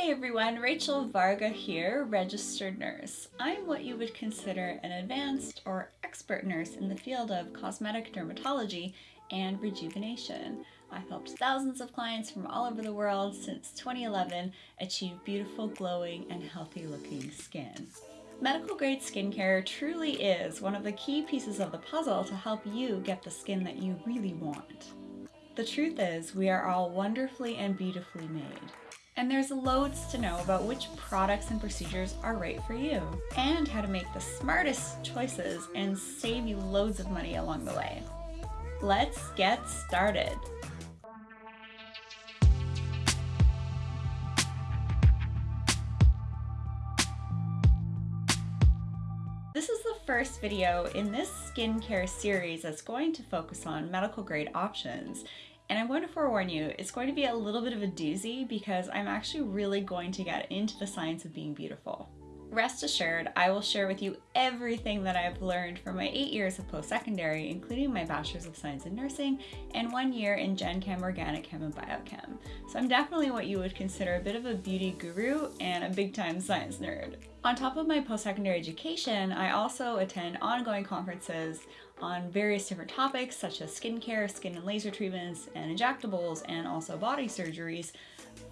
Hey everyone, Rachel Varga here, registered nurse. I'm what you would consider an advanced or expert nurse in the field of cosmetic dermatology and rejuvenation. I've helped thousands of clients from all over the world since 2011 achieve beautiful, glowing, and healthy looking skin. Medical grade skincare truly is one of the key pieces of the puzzle to help you get the skin that you really want. The truth is, we are all wonderfully and beautifully made. And there's loads to know about which products and procedures are right for you, and how to make the smartest choices and save you loads of money along the way. Let's get started. This is the first video in this skincare series that's going to focus on medical grade options. And I'm going to forewarn you, it's going to be a little bit of a doozy because I'm actually really going to get into the science of being beautiful. Rest assured, I will share with you everything that I've learned from my eight years of post-secondary, including my Bachelor's of Science in Nursing and one year in Gen Chem, Organic Chem, and Biochem. So I'm definitely what you would consider a bit of a beauty guru and a big-time science nerd. On top of my post-secondary education, I also attend ongoing conferences on various different topics such as skincare, skin and laser treatments, and injectables, and also body surgeries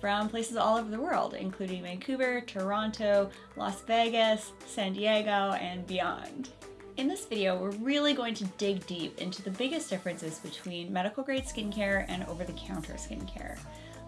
from places all over the world, including Vancouver, Toronto, Las Vegas, San Diego, and beyond. In this video, we're really going to dig deep into the biggest differences between medical grade skincare and over-the-counter skincare.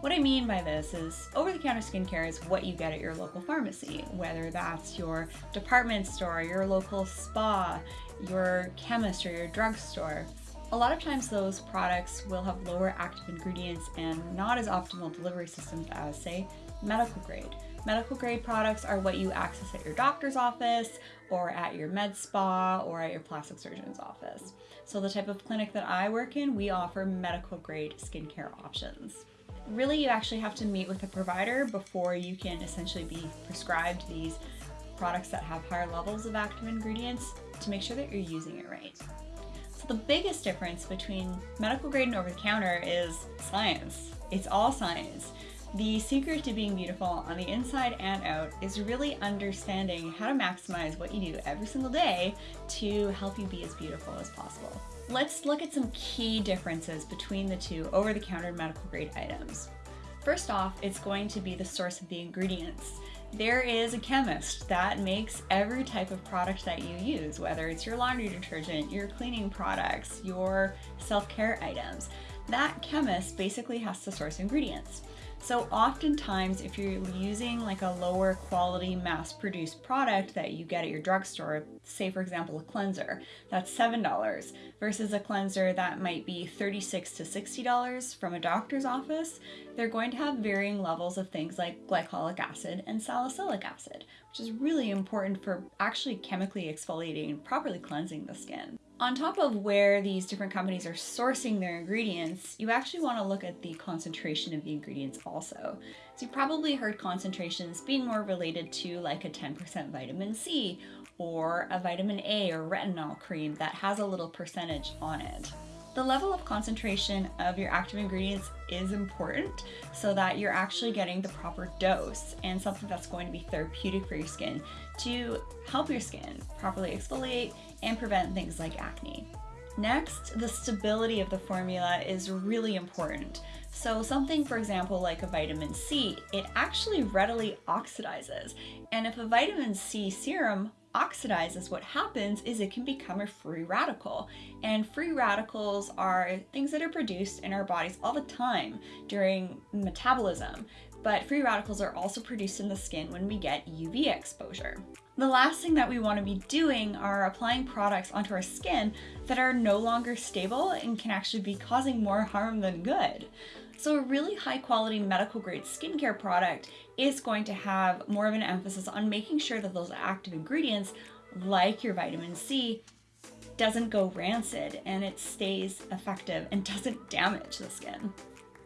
What I mean by this is over-the-counter skincare is what you get at your local pharmacy, whether that's your department store, your local spa, your chemist, or your drugstore. A lot of times those products will have lower active ingredients and not as optimal delivery systems as, say, medical grade. Medical grade products are what you access at your doctor's office or at your med spa or at your plastic surgeon's office. So the type of clinic that I work in, we offer medical grade skincare options. Really, you actually have to meet with a provider before you can essentially be prescribed these products that have higher levels of active ingredients to make sure that you're using it right. So the biggest difference between medical grade and over-the-counter is science. It's all science. The secret to being beautiful on the inside and out is really understanding how to maximize what you do every single day to help you be as beautiful as possible. Let's look at some key differences between the two over-the-counter medical grade items. First off, it's going to be the source of the ingredients. There is a chemist that makes every type of product that you use, whether it's your laundry detergent, your cleaning products, your self-care items. That chemist basically has to source ingredients. So oftentimes if you're using like a lower quality mass produced product that you get at your drugstore, say for example a cleanser, that's $7 versus a cleanser that might be 36 to $60 from a doctor's office, they're going to have varying levels of things like glycolic acid and salicylic acid, which is really important for actually chemically exfoliating and properly cleansing the skin. On top of where these different companies are sourcing their ingredients, you actually want to look at the concentration of the ingredients also. So you probably heard concentrations being more related to like a 10% vitamin C or a vitamin A or retinol cream that has a little percentage on it. The level of concentration of your active ingredients is important so that you're actually getting the proper dose and something that's going to be therapeutic for your skin to help your skin properly exfoliate and prevent things like acne. Next, the stability of the formula is really important. So something, for example, like a vitamin C, it actually readily oxidizes. And if a vitamin C serum oxidizes, what happens is it can become a free radical. And free radicals are things that are produced in our bodies all the time during metabolism. But free radicals are also produced in the skin when we get UV exposure. The last thing that we want to be doing are applying products onto our skin that are no longer stable and can actually be causing more harm than good. So a really high quality medical grade skincare product is going to have more of an emphasis on making sure that those active ingredients, like your vitamin C, doesn't go rancid and it stays effective and doesn't damage the skin.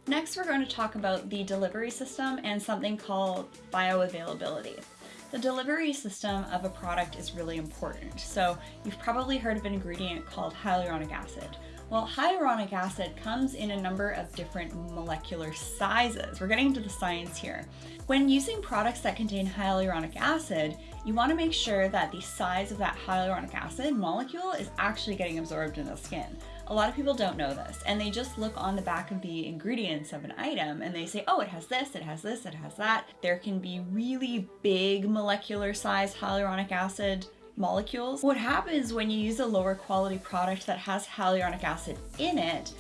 Next, we're going to talk about the delivery system and something called bioavailability. The delivery system of a product is really important. So you've probably heard of an ingredient called hyaluronic acid. Well, hyaluronic acid comes in a number of different molecular sizes. We're getting into the science here. When using products that contain hyaluronic acid, you want to make sure that the size of that hyaluronic acid molecule is actually getting absorbed in the skin. A lot of people don't know this and they just look on the back of the ingredients of an item and they say, oh, it has this, it has this, it has that. There can be really big molecular size hyaluronic acid molecules. What happens when you use a lower quality product that has hyaluronic acid in it,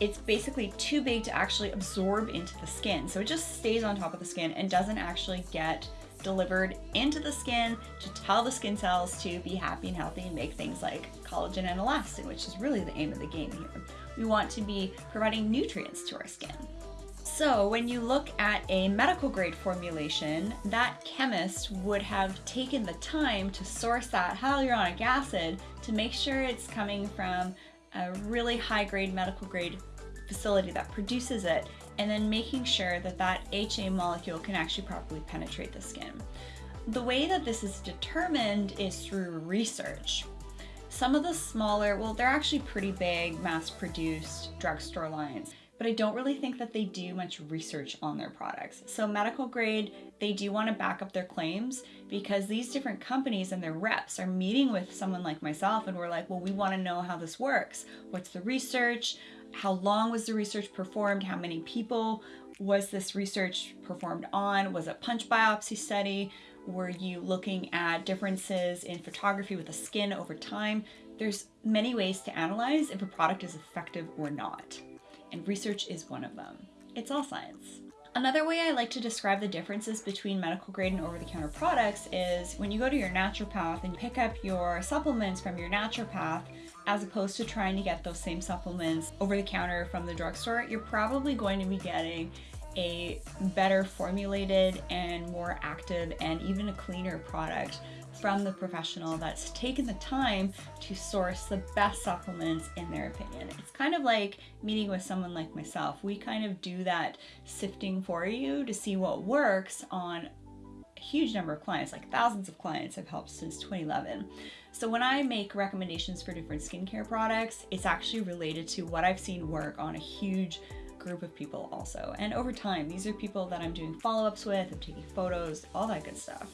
it's basically too big to actually absorb into the skin. So it just stays on top of the skin and doesn't actually get delivered into the skin to tell the skin cells to be happy and healthy and make things like collagen and elastin, which is really the aim of the game here. We want to be providing nutrients to our skin. So when you look at a medical grade formulation, that chemist would have taken the time to source that hyaluronic acid to make sure it's coming from a really high grade medical grade facility that produces it and then making sure that that HA molecule can actually properly penetrate the skin. The way that this is determined is through research. Some of the smaller, well, they're actually pretty big mass produced drugstore lines but I don't really think that they do much research on their products. So medical grade, they do want to back up their claims because these different companies and their reps are meeting with someone like myself and we're like, well, we want to know how this works. What's the research? How long was the research performed? How many people was this research performed on? Was it punch biopsy study? Were you looking at differences in photography with the skin over time? There's many ways to analyze if a product is effective or not and research is one of them. It's all science. Another way I like to describe the differences between medical grade and over-the-counter products is when you go to your naturopath and pick up your supplements from your naturopath, as opposed to trying to get those same supplements over the counter from the drugstore, you're probably going to be getting a better formulated and more active and even a cleaner product from the professional that's taken the time to source the best supplements in their opinion. It's kind of like meeting with someone like myself. We kind of do that sifting for you to see what works on a huge number of clients, like thousands of clients I've helped since 2011. So when I make recommendations for different skincare products, it's actually related to what I've seen work on a huge group of people also. And over time, these are people that I'm doing follow-ups with, I'm taking photos, all that good stuff.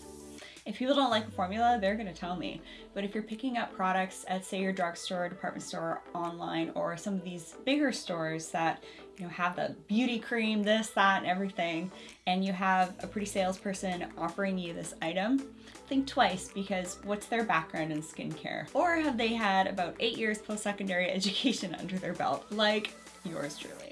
If people don't like a formula, they're gonna tell me. But if you're picking up products at say your drugstore, department store, online, or some of these bigger stores that you know have the beauty cream, this, that, and everything, and you have a pretty salesperson offering you this item, think twice because what's their background in skincare? Or have they had about eight years post-secondary education under their belt, like yours truly?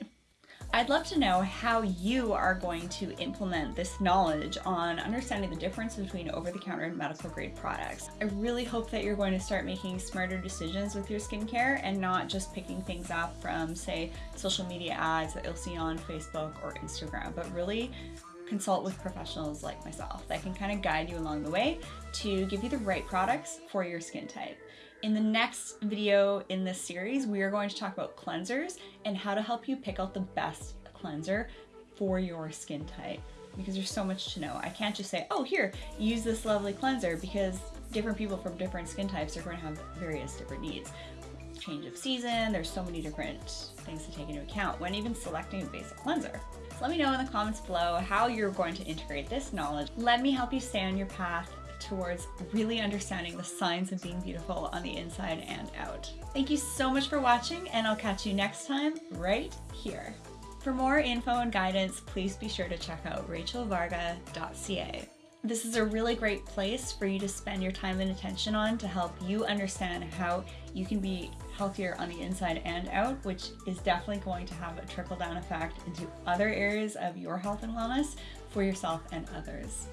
I'd love to know how you are going to implement this knowledge on understanding the difference between over-the-counter and medical grade products. I really hope that you're going to start making smarter decisions with your skincare and not just picking things up from say social media ads that you'll see on Facebook or Instagram, but really consult with professionals like myself that can kind of guide you along the way to give you the right products for your skin type. In the next video in this series, we are going to talk about cleansers and how to help you pick out the best cleanser for your skin type because there's so much to know. I can't just say, oh, here, use this lovely cleanser because different people from different skin types are going to have various different needs. Change of season, there's so many different things to take into account when even selecting a basic cleanser. So let me know in the comments below how you're going to integrate this knowledge. Let me help you stay on your path towards really understanding the signs of being beautiful on the inside and out. Thank you so much for watching and I'll catch you next time right here. For more info and guidance, please be sure to check out rachelvarga.ca. This is a really great place for you to spend your time and attention on to help you understand how you can be healthier on the inside and out, which is definitely going to have a trickle down effect into other areas of your health and wellness for yourself and others.